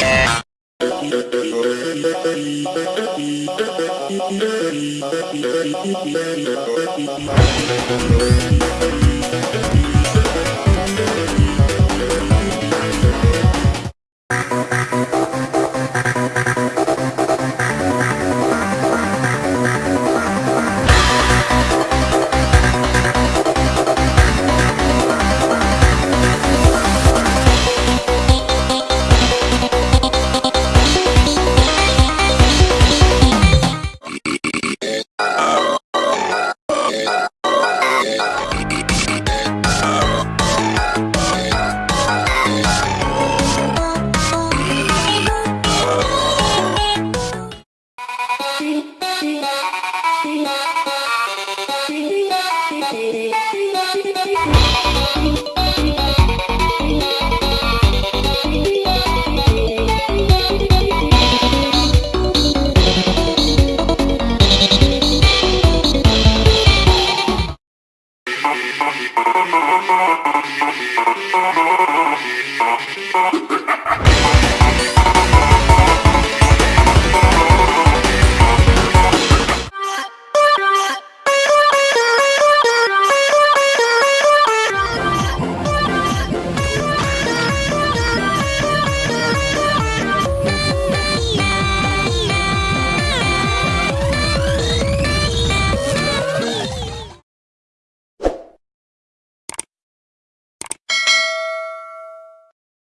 Yeah. We'll be right back. Thank you.